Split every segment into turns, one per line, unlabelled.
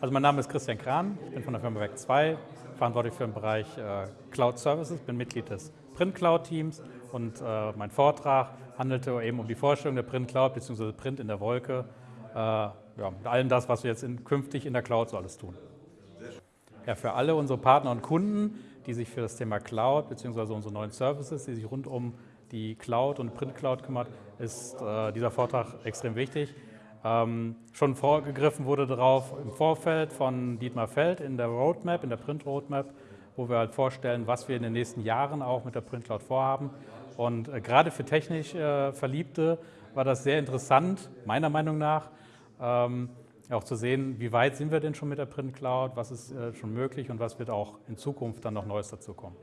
Also mein Name ist Christian Kran, ich bin von der Firma Werk 2, verantwortlich für den Bereich äh, Cloud Services, bin Mitglied des Print Cloud Teams und äh, mein Vortrag handelte eben um die Vorstellung der Print Cloud bzw. Print in der Wolke, äh, ja, mit allem das, was wir jetzt in, künftig in der Cloud so alles tun. Ja, für alle unsere Partner und Kunden, die sich für das Thema Cloud bzw. unsere neuen Services, die sich rund um die Cloud und Print Cloud kümmert, ist dieser Vortrag extrem wichtig. Ähm, schon vorgegriffen wurde darauf im Vorfeld von Dietmar Feld in der Roadmap, in der Print Roadmap, wo wir halt vorstellen, was wir in den nächsten Jahren auch mit der Print Cloud vorhaben. Und äh, gerade für technisch äh, Verliebte war das sehr interessant, meiner Meinung nach, ähm, auch zu sehen, wie weit sind wir denn schon mit der Print Cloud, was ist äh, schon möglich und was wird auch in Zukunft dann noch Neues dazu kommen.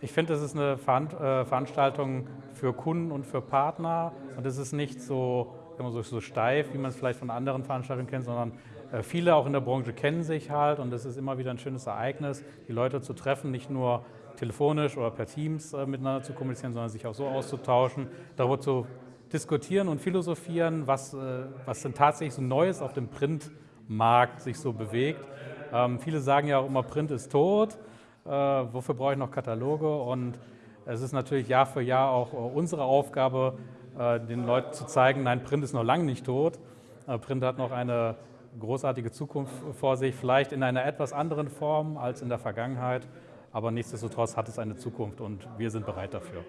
Ich finde, das ist eine äh, Veranstaltung für Kunden und für Partner und es ist nicht so so, so steif, wie man es vielleicht von anderen Veranstaltungen kennt, sondern äh, viele auch in der Branche kennen sich halt und es ist immer wieder ein schönes Ereignis, die Leute zu treffen, nicht nur telefonisch oder per Teams äh, miteinander zu kommunizieren, sondern sich auch so auszutauschen, darüber zu diskutieren und philosophieren, was, äh, was denn tatsächlich so Neues auf dem Printmarkt sich so bewegt. Ähm, viele sagen ja auch immer, Print ist tot, äh, wofür brauche ich noch Kataloge? Und es ist natürlich Jahr für Jahr auch unsere Aufgabe, den Leuten zu zeigen, nein, Print ist noch lange nicht tot. Äh, Print hat noch eine großartige Zukunft vor sich, vielleicht in einer etwas anderen Form als in der Vergangenheit, aber nichtsdestotrotz hat es eine Zukunft und wir sind bereit dafür.